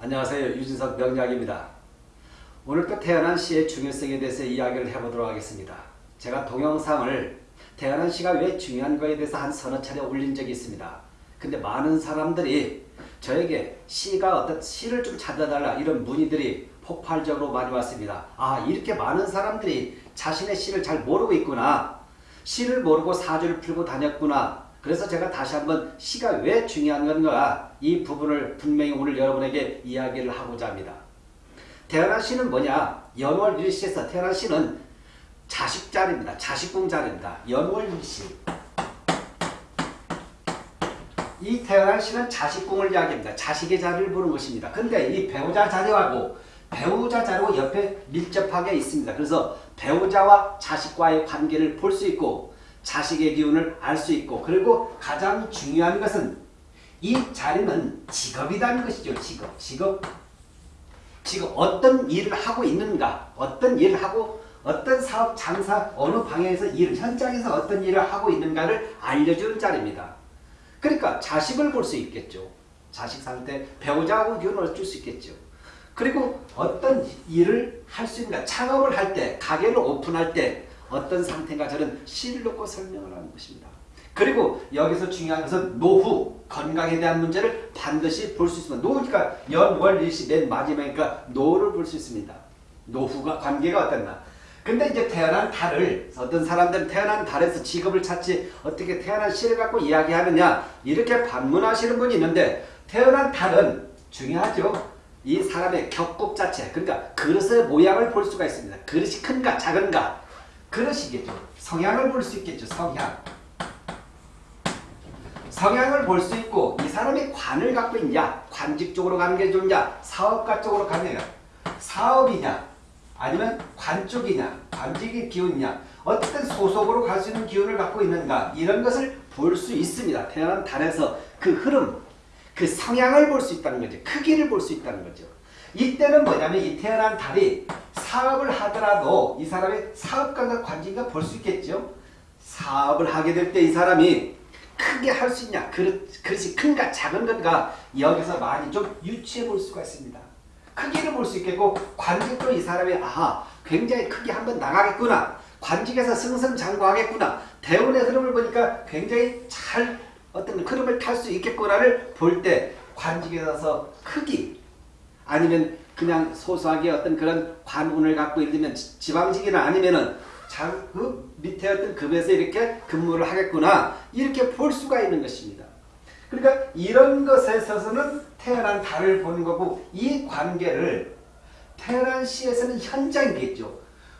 안녕하세요. 유진석 명약입니다 오늘 또 태어난 시의 중요성에 대해서 이야기를 해보도록 하겠습니다. 제가 동영상을 태어난 시가 왜 중요한 거에 대해서 한 서너 차례 올린 적이 있습니다. 근데 많은 사람들이 저에게 시가 어떤 시를 좀 찾아달라 이런 문의들이 폭발적으로 많이 왔습니다. 아 이렇게 많은 사람들이 자신의 시를 잘 모르고 있구나. 시를 모르고 사주를 풀고 다녔구나. 그래서 제가 다시 한번 시가 왜 중요한 건가 이 부분을 분명히 오늘 여러분에게 이야기를 하고자 합니다. 태어난 시는 뭐냐? 연월 일시에서 태어난 시는 자식 자리입니다. 자식궁 자리입니다. 연월 일시. 이 태어난 시는 자식궁을 이야기합니다. 자식의 자리를 보는 것입니다. 근데 이 배우자 자리하고 배우자 자리고 옆에 밀접하게 있습니다. 그래서 배우자와 자식과의 관계를 볼 수 있고 자식의 기운을 알 수 있고 그리고 가장 중요한 것은 이 자리는 직업이라는 것이죠. 직업. 직업. 지금 어떤 일을 하고 있는가 어떤 일을 하고 어떤 사업 장사 어느 방향에서 일 현장에서 어떤 일을 하고 있는가를 알려주는 자리입니다. 그러니까 자식을 볼 수 있겠죠. 자식 상태 배우자하고 기운을 줄수 있겠죠. 그리고 어떤 일을 할 수 있는가 창업을 할 때 가게를 오픈할 때 어떤 상태인가 저는 시를 놓고 설명을 하는 것입니다. 그리고 여기서 중요한 것은 노후, 건강에 대한 문제를 반드시 볼 수 있습니다. 노후니까 연월 일시 맨 마지막이니까 노를 볼 수 있습니다. 노후가 관계가 어떻나. 근데 이제 태어난 달을 어떤 사람들은 태어난 달에서 직업을 찾지 어떻게 태어난 시를 갖고 이야기하느냐 이렇게 반문하시는 분이 있는데 태어난 달은 중요하죠. 이 사람의 격국 자체 그러니까 그릇의 모양을 볼 수가 있습니다. 그릇이 큰가 작은가 그릇이겠죠. 성향을 볼 수 있겠죠. 성향. 성향을 볼 수 있고 이 사람이 관을 갖고 있냐 관직 쪽으로 가는 게 좋냐 사업가 쪽으로 가느냐 사업이냐 아니면 관 쪽이냐 관직의 기운이냐 어떤 소속으로 갈 수 있는 기운을 갖고 있는가 이런 것을 볼 수 있습니다. 태어난 달에서 그 흐름 그 성향을 볼 수 있다는 거죠. 크기를 볼 수 있다는 거죠. 이때는 뭐냐면 이 태어난 달이 사업을 하더라도 이 사람의 사업가가 관직가 볼 수 있겠죠. 사업을 하게 될 때 이 사람이 크게 할 수 있냐 그릇, 그릇이 큰가 작은 건가 여기서 많이 좀 유추해 볼 수가 있습니다. 크기를 볼 수 있겠고 관직도 이 사람이 아 굉장히 크게 한번 나가겠구나 관직에서 승승장구하겠구나 대운의 흐름을 보니까 굉장히 잘 어떤 흐름을 탈 수 있겠구나를 볼 때 관직에서 크기 아니면 그냥 소소하게 어떤 그런 관운을 갖고 있으면 지방직이나 아니면은 그 밑에 어떤 급에서 이렇게 근무를 하겠구나 이렇게 볼 수가 있는 것입니다. 그러니까 이런 것에 있어서는 태어난 달을 보는 거고 이 관계를 태어난 시에서는 현장이겠죠.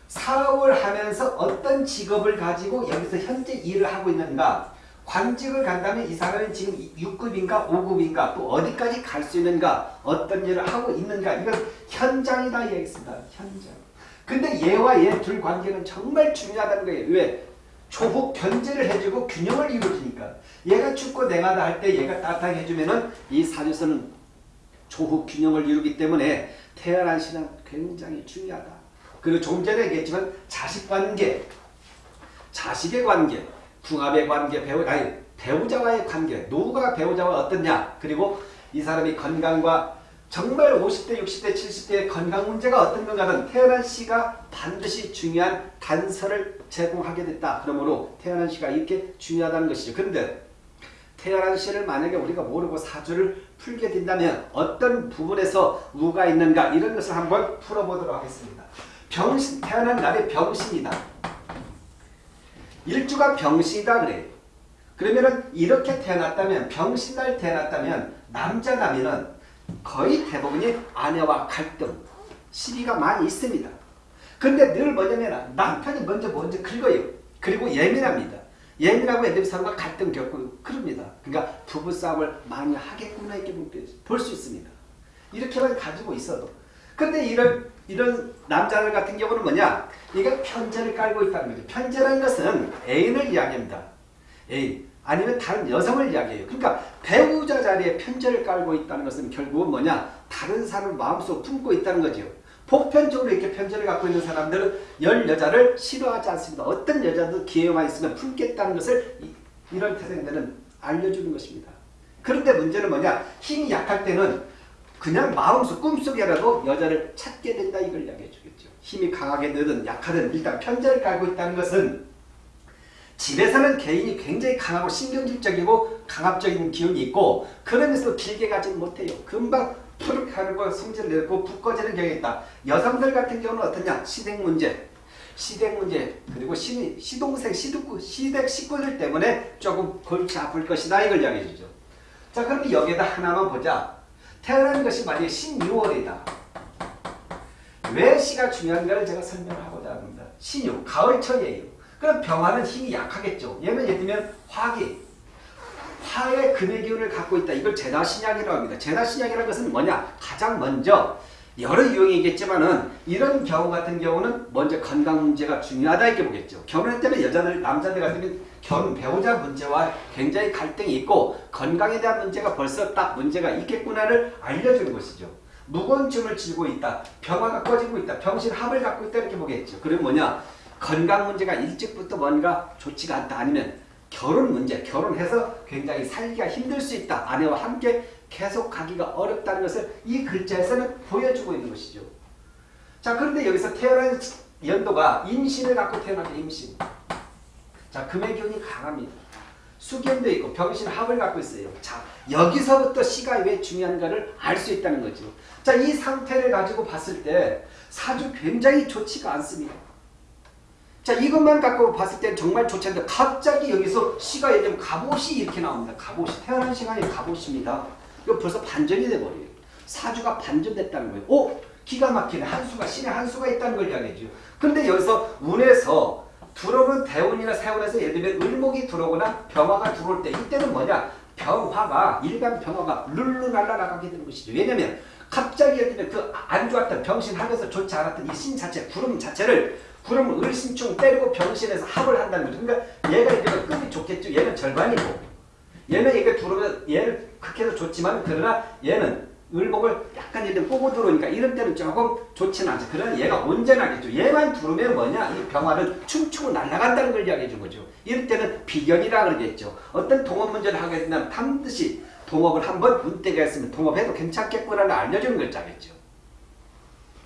사업을 하면서 어떤 직업을 가지고 여기서 현재 일을 하고 있는가 관직을 간다면 이 사람은 지금 6급인가 5급인가 또 어디까지 갈 수 있는가 어떤 일을 하고 있는가 이건 현장이다 이야기했습니다. 현장. 근데 얘와 얘 둘 관계는 정말 중요하다는 거예요. 왜? 조후 견제를 해주고 균형을 이루어주니까 얘가 춥고 냉하다 할때 얘가 따뜻하게 해주면 은 이 사주에서는 조후 균형을 이루기 때문에 태어난 신은 굉장히 중요하다. 그리고 조금 전에 얘기했지만 자식 관계, 자식의 관계, 궁합의 관계, 배우, 아니 배우자와의 관계, 노후가 배우자와 어떻냐 그리고 이 사람이 건강과 정말 50대, 60대, 70대의 건강 문제가 어떤 건가는 태어난 시가 반드시 중요한 단서를 제공하게 됐다. 그러므로 태어난 시가 이렇게 중요하다는 것이죠. 그런데 태어난 시를 만약에 우리가 모르고 사주를 풀게 된다면 어떤 부분에서 우가 있는가 이런 것을 한번 풀어보도록 하겠습니다. 병신, 태어난 날의 병신이다. 일주가 병신이다 그래요. 그러면은 이렇게 태어났다면 병신날 태어났다면 남자라면은 거의 대부분이 아내와 갈등, 시비가 많이 있습니다. 근데 늘 뭐냐면 남편이 먼저 먼저 긁어요. 그리고 예민합니다. 예민하고 애들이 서로가 갈등 겪고 그럽니다. 그러니까 부부싸움을 많이 하겠구나 이렇게 볼 수 있습니다. 이렇게만 가지고 있어도. 근데 이런 이런 남자들 같은 경우는 뭐냐? 이게 편제를 깔고 있다는 거죠. 편제라는 것은 애인을 이야기합니다. 애인. 아니면 다른 여성을 이야기해요. 그러니까 배우자 자리에 편제를 깔고 있다는 것은 결국은 뭐냐? 다른 사람을 마음속 품고 있다는 거죠. 보편적으로 이렇게 편제를 갖고 있는 사람들은 열 여자를 싫어하지 않습니다. 어떤 여자도 기회만 있으면 품겠다는 것을 이런 태생들은 알려주는 것입니다. 그런데 문제는 뭐냐? 힘이 약할 때는 그냥 마음속 꿈속에라도 여자를 찾게 된다 이걸 이야기해 주겠죠. 힘이 강하게 되든 약하든 일단 편제를 깔고 있다는 것은 집에서는 개인이 굉장히 강하고 신경질적이고 강압적인 기운이 있고 그러면서 길게 가지는 못해요. 금방 푸르 하고 성질을 내고 붓 꺼지는 경향이 있다. 여성들 같은 경우는 어떠냐? 시댁 문제, 시댁 문제 그리고 시, 시동생, 시둑, 시댁 식구들 때문에 조금 골치 아플 것이다 이걸 이야기해 주죠. 자 그러면 여기에다 하나만 보자. 태어난 것이 만약에 12월이다. 왜 시가 중요한가를 제가 설명하고자 합니다. 신유, 가을철이에요. 그럼 병화는 힘이 약하겠죠. 얘는 예를 들면 화기, 화의 금의 기운을 갖고 있다. 이걸 제다신약이라고 합니다. 제다신약이라는 것은 뭐냐? 가장 먼저 여러 유형이 있겠지만은 이런 경우 같은 경우는 먼저 건강 문제가 중요하다 이렇게 보겠죠. 결혼할 때는 여자들, 남자들 같으면 결혼 배우자 문제와 굉장히 갈등이 있고 건강에 대한 문제가 벌써 딱 문제가 있겠구나를 알려주는 것이죠. 춤을 쥐고 있다. 병화가 꺼지고 있다. 병신합을 갖고 있다 이렇게 보겠죠. 그럼 뭐냐? 건강 문제가 일찍부터 뭔가 좋지가 않다. 아니면 결혼 문제, 결혼해서 굉장히 살기가 힘들 수 있다. 아내와 함께 계속 가기가 어렵다는 것을 이 글자에서는 보여주고 있는 것이죠. 자, 그런데 여기서 태어난 연도가 임신을 갖고 태어났다. 임신. 자, 금의 기운이 강합니다. 수견도 있고 병신 합을 갖고 있어요. 자, 여기서부터 시가 왜 중요한가를 알 수 있다는 거죠. 자, 이 상태를 가지고 봤을 때 사주 굉장히 좋지가 않습니다. 자, 이것만 갖고 봤을 때 정말 좋지 않은데 갑자기 여기서 시가 들면 갑옷이 이렇게 나옵니다. 갑옷이 태어난 시간이 갑옷입니다. 이거 벌써 반전이 돼버려요. 사주가 반전됐다는 거예요. 오! 기가 막히네. 한수가 신의 한수가 있다는 걸 이야기해줘. 근데 여기서 운에서 들어오는 대운이나 세운에서 예를 들면 을목이 들어오거나 병화가 들어올 때 이때는 뭐냐? 병화가 일간 병화가 룰루 날라나가게 되는 것이죠. 왜냐면 갑자기 예를 들면 그 안 좋았던 병신 하면서 좋지 않았던 이 신 자체, 구름 자체를 구름 을신충 때리고 병신에서 합을 한다는 거죠. 그러니까 얘가 이제 급이 좋겠죠. 얘는 절반이고 얘는 이게 들어오면 얘 는 극해서 좋지만 그러나 얘는 을목을 약간 이렇게 꼬고 들어오니까 이런 때는 조금 좋지는 않죠. 그러나 얘가 온전하겠죠. 얘만 들어오면 뭐냐? 이 병화는 춤추고 날아간다는 걸 이야기해 준 거죠. 이럴 때는 비견이라 그러겠죠. 어떤 동업 문제를 하게 된다면 반드시 동업을 한번 운때가 있으면 동업해도 괜찮겠구나를 알려주는 글자겠죠.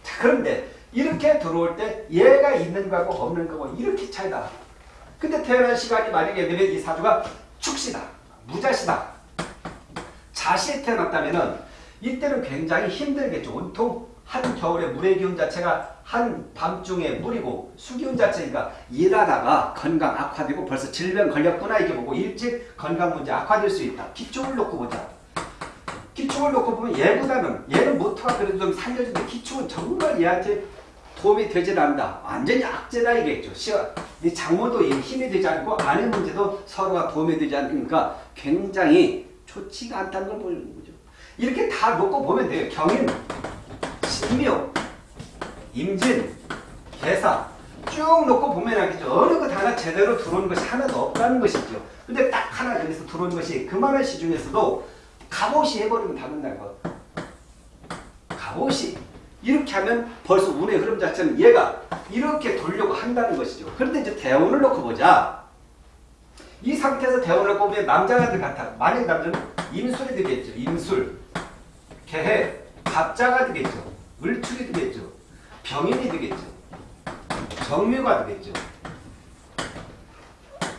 자, 그런데 이렇게 들어올 때 얘가 있는 거하고 없는 거고 이렇게 차이다. 근데 태어난 시간이 만약에 되면 이 사주가 축시다. 무자시다. 자시에 태어났다면은 이때는 굉장히 힘들겠죠. 온통 한겨울에 물의 기운 자체가 한밤중에 물이고 수기운 자체니까 일하다가 건강 악화되고 벌써 질병 걸렸구나 이렇게 보고 일찍 건강 문제 악화될 수 있다. 기초를 놓고 보자. 기초를 놓고 보면 얘보다는 얘는 모터가 그래도 좀 살려주는데 기초는 정말 얘한테 도움이 되질 않는다. 완전히 악재다 이겠죠. 이 장모도 힘이 되지 않고 아내 문제도 서로가 도움이 되지 않으니까 굉장히 좋지가 않다는 걸 보여주는 거죠. 이렇게 다 놓고 보면 돼요. 경인, 신묘, 임진, 개사 쭉 놓고 보면 알겠죠. 어느 것 하나 제대로 들어오는 것이 하나도 없다는 것이죠. 근데 딱 하나 여기서 들어오는 것이 그만한 시 중에서도 갑옷이 해버리면 다른다는 것. 갑옷이 이렇게 하면 벌써 운의 흐름 자체는 얘가 이렇게 돌려고 한다는 것이죠. 그런데 이제 대운을 놓고 보자. 이 상태에서 놓고 보면 남자가 같아. 만약 남자는 임술이 되겠죠. 임술. 개해. 갑자가 되겠죠. 을축이 되겠죠. 병인이 되겠죠. 정묘가 되겠죠.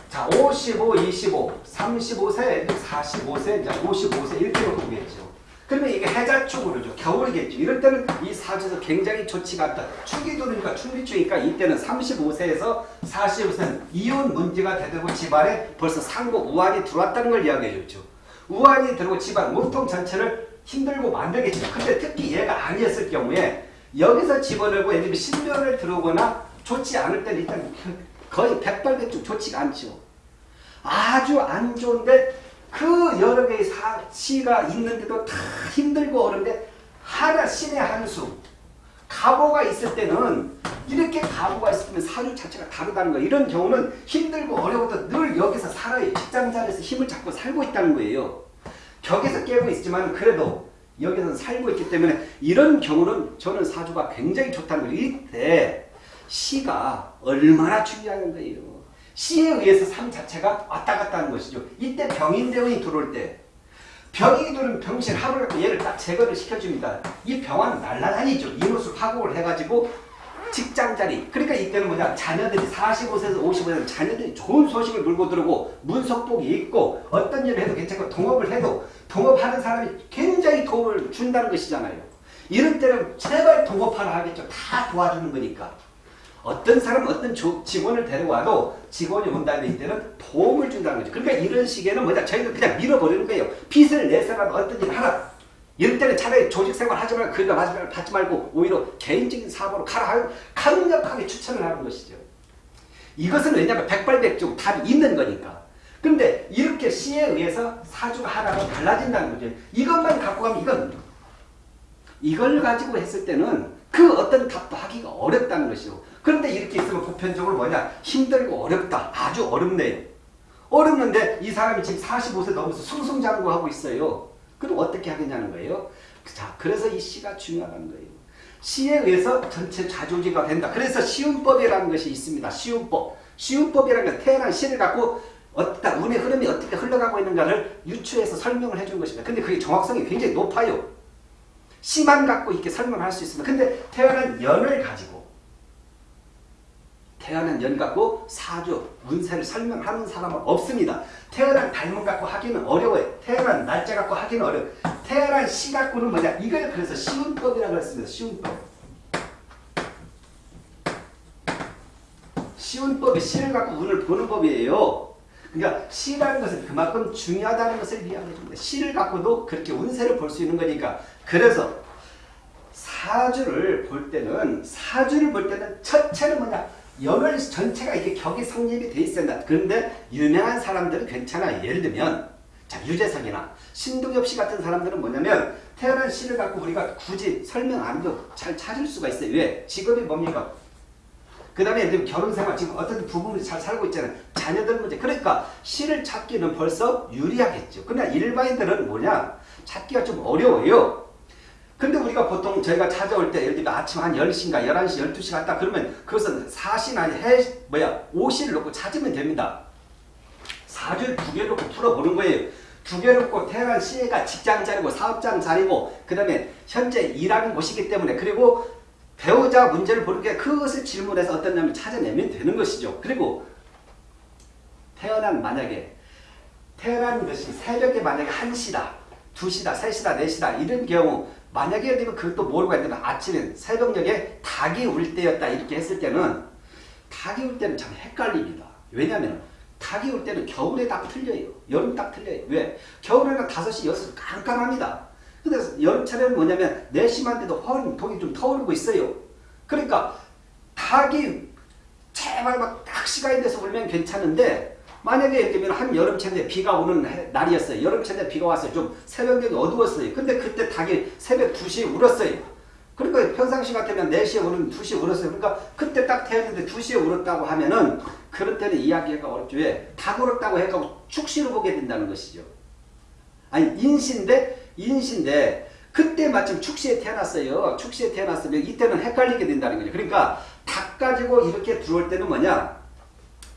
자, 55, 25, 35세, 45세, 이제 55세 이렇게 보겠죠. 그러면 이게 해자축으로죠. 겨울이겠죠. 이럴 때는 이 사주에서 굉장히 좋지가 않다. 축이 도니까 축리축이니까 이때는 35세에서 45세는 이혼 문제가 되고 집안에 벌써 상고 우환이 들어왔다는 걸 이야기해 줬죠. 우환이 들어오고 집안 몸통 전체를 힘들고 만들겠죠. 근데 특히 얘가 아니었을 경우에 여기서 집어넣고 예를 들면 신변을 들어오거나 좋지 않을 때는 일단 거의 백발백중 좋지가 않죠. 아주 안 좋은데 그 여러 개의 사, 시가 있는데도 다 힘들고 어려운데 하나 신의 한 수 가보가 있을 때는 이렇게 가보가 때는 사주 자체가 다르다는 거예요. 이런 경우는 힘들고 어려워도 늘 여기서 살아요. 직장 자리에서 힘을 잡고 살고 있다는 거예요. 벽에서 깨고 있지만 그래도 여기서 살고 있기 때문에 이런 경우는 저는 사주가 굉장히 좋다는 거예요. 이때 시가 얼마나 중요한 거예요. 시에 의해서 삶 자체가 왔다 갔다 하는 것이죠. 이때 병인대운이 들어올 때 병이 들은 병실 합을 갖고 얘를 딱 제거를 시켜줍니다. 이 병은 날라다니죠. 이노수 파국을 해가지고 직장 자리. 그러니까 이때는 뭐냐. 자녀들이 45세에서 55세 자녀들이 좋은 소식을 물고 들어오고 문석복이 있고 어떤 일을 해도 괜찮고 동업을 해도 동업하는 사람이 굉장히 도움을 준다는 것이잖아요. 이럴 때는 제발 동업하라 하겠죠. 다 도와주는 거니까. 어떤 사람 어떤 조, 직원을 데려와도 직원이 온다는 이때는 도움을 준다는 거죠. 그러니까 이런 시기에는 뭐냐. 저희는 그냥 밀어버리는 거예요. 빚을 내서라도 어떤 일을 하라. 이럴 때는 차라리 조직생활 하지 말고 그러다 받지, 받지 말고 오히려 개인적인 사업으로 가라 강력하게 추천을 하는 것이죠. 이것은 왜냐하면 백발백중 답이 있는 거니까. 근데 이렇게 시에 의해서 사주가 하나가 달라진다는 거죠. 이것만 갖고 가면 이건 이걸 가지고 했을 때는 그 어떤 답도 하기가 어렵다는 것이죠. 그런데 이렇게 있으면 보편적으로 뭐냐 힘들고 어렵다. 아주 어렵네요. 어렵는데 이 사람이 지금 45세 넘어서 승승장구하고 있어요. 그럼 어떻게 하겠냐는 거예요. 자, 그래서 이 시가 중요하다는 거예요. 시에 의해서 전체 자조지가 된다. 그래서 시운법이라는 것이 있습니다. 시운법. 시운법이라는 건 태어난 시를 갖고 어떤 운의 흐름이 어떻게 흘러가고 있는가를 유추해서 설명을 해주는 것입니다. 근데 그게 정확성이 굉장히 높아요. 시만 갖고 이렇게 설명할 수 있습니다. 근데 태어난 연을 가지고 태어난 연 갖고 사주, 운세를 설명하는 사람은 없습니다. 태어난 닮은 갖고 하기는 어려워요. 태어난 날짜 갖고 하기는 어려워요. 태어난 시 갖고는 뭐냐? 이걸 그래서 시운법이라고 했습니다. 시운법. 시운법이 시를 갖고 운을 보는 법이에요. 그러니까 시라는 것은 그만큼 중요하다는 것을 이야기해 줍니다. 시를 갖고도 그렇게 운세를 볼 수 있는 거니까. 그래서 사주를 볼 때는 사주를 볼 때는 첫째는 뭐냐? 연월 전체가 이게 격이 성립이 돼 있어야 된다. 그런데 유명한 사람들은 괜찮아요. 예를 들면 자 유재석이나 신동엽 씨 같은 사람들은 뭐냐면 태어난 시를 갖고 우리가 굳이 설명 안 해도 잘 찾을 수가 있어요. 왜? 직업이 뭡니까? 그 다음에 예를 결혼 생활 지금 어떤 부부는 잘 살고 있잖아요. 자녀들 문제. 그러니까 시를 찾기는 벌써 유리하겠죠. 그러나 일반인들은 뭐냐? 찾기가 좀 어려워요. 근데 우리가 보통 저희가 찾아올 때 예를 들면 아침 한 10시인가 11시 12시 갔다 그러면 그것은 사시나 해 뭐야 오시를 놓고 찾으면 됩니다. 사주를 두 개 놓고 풀어보는 거예요. 두 개 놓고 태어난 시가 직장 자리고 사업장 자리고 그 다음에 현재 일하는 곳이기 때문에 그리고 배우자 문제를 게 그것을 질문해서 어떤 냐면 찾아내면 되는 것이죠. 그리고 태어난 만약에 태어난 것이 새벽에 만약에 1시다 2시다 3시다 4시다 이런 경우 만약에 들면 그것도 모르고 했는데 아침에 새벽녘에 닭이 울 때였다 이렇게 했을 때는 닭이 울 때는 참 헷갈립니다. 왜냐하면 닭이 울 때는 겨울에 딱 틀려요. 여름 딱 틀려요. 왜? 겨울에는 5시, 6시 깜깜합니다. 근데 여름철에는 뭐냐면 4시만 돼도 허리, 독이 좀 터오르고 있어요. 그러니까 닭이 제발 막 딱 시간이 돼서 울면 괜찮은데 만약에 예를 들면 한 여름철에 비가 오는 날이었어요. 여름철에 비가 왔어요. 좀 새벽에 어두웠어요. 근데 그때 닭이 새벽 2시에 울었어요. 그러니까 평상시 같으면 4시에 우는 2시에 울었어요. 그러니까 그때 딱 태웠는데 2시에 울었다고 하면은 그럴 때는 이야기가 어렵죠. 왜? 닭 울었다고 해서 축시로 보게 된다는 것이죠. 아니 인신데 인신데 그때 마침 축시에 태어났어요. 축시에 태어났으면 이때는 헷갈리게 된다는 거죠. 그러니까 닭 가지고 이렇게 들어올 때는 뭐냐?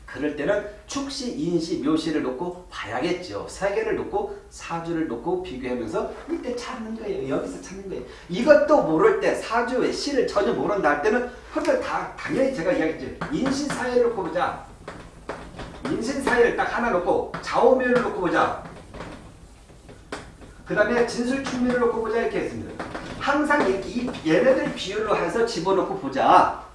그럴 때는 축시, 인시, 묘시를 놓고 봐야겠죠. 세 개를 놓고 사주를 놓고 비교하면서 이때 찾는 거예요. 여기서 찾는 거예요. 이것도 모를 때 사주의 시를 전혀 모른다 할 때는 그걸 다 당연히 제가 이야기했죠. 인신 사회를 놓고 보자. 인신 사회를 딱 하나 놓고 좌우면을 놓고 보자. 그 다음에 진술 충미를 놓고 보자 이렇게 했습니다. 항상 이렇게 얘네들 비율로 해서 집어넣고 보자.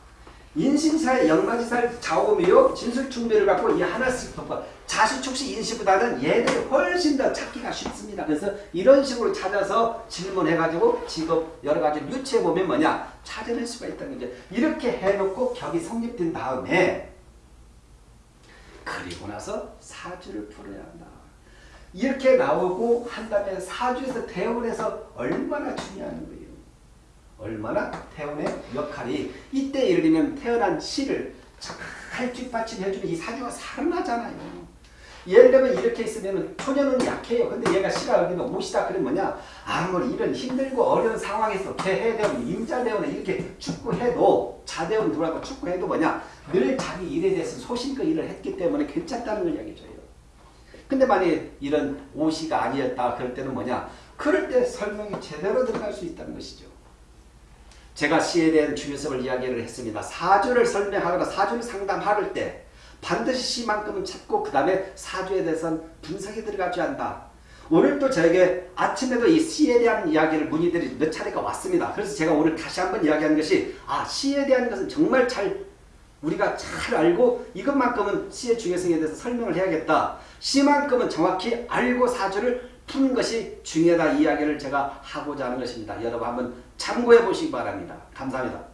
인신사의 영마지살 좌우미요 진술충배를 갖고 이 하나씩 덮어 자수축시 인시보다는 얘들이 훨씬 더 찾기가 쉽습니다. 그래서 이런 식으로 찾아서 질문해가지고 직업 여러 가지 유추해 보면 뭐냐 찾아낼 수가 있다는 거죠. 이렇게 해놓고 격이 성립된 다음에 그리고 나서 사주를 풀어야 한다. 이렇게 나오고 한 다음에 사주에서 대원해서 얼마나 중요한 거예요. 얼마나 태운의 역할이 이때 예를 들면 태어난 시를 잘 뒷받침 해주는 이 사주가 살아나잖아요. 예를 들면 이렇게 있으면 초년은 약해요. 근데 얘가 시가 여기는 못이다 그러면 뭐냐 아무리 이런 힘들고 어려운 상황에서 개해대원, 임자대원에 이렇게 축구해도 자대원 누구라고 축구해도 뭐냐 늘 자기 일에 대해서 소신껏 일을 했기 때문에 괜찮다는 걸 이야기해줘요. 근데 만약에 이런 오시가 아니었다 그럴 때는 뭐냐? 그럴 때 설명이 제대로 들어갈 수 있다는 것이죠. 제가 시에 대한 중요성을 이야기를 했습니다. 사주를 설명하거나 사주를 상담할 때 반드시 시만큼은 찾고 그 다음에 사주에 대해서는 분석이 들어가줘야 한다. 오늘 또 저에게 아침에도 이 시에 대한 이야기를 문의들이 몇 차례가 왔습니다. 그래서 제가 오늘 다시 한번 이야기하는 것이 아 시에 대한 것은 정말 잘 우리가 잘 알고 이것만큼은 시의 중요성에 대해서 설명을 해야겠다. 시만큼은 정확히 알고 사주를 푸는 것이 중요하다 이야기를 제가 하고자 하는 것입니다. 여러분 한번 참고해 보시기 바랍니다. 감사합니다.